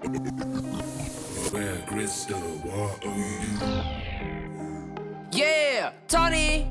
Where crystal water? Yeah, Tony.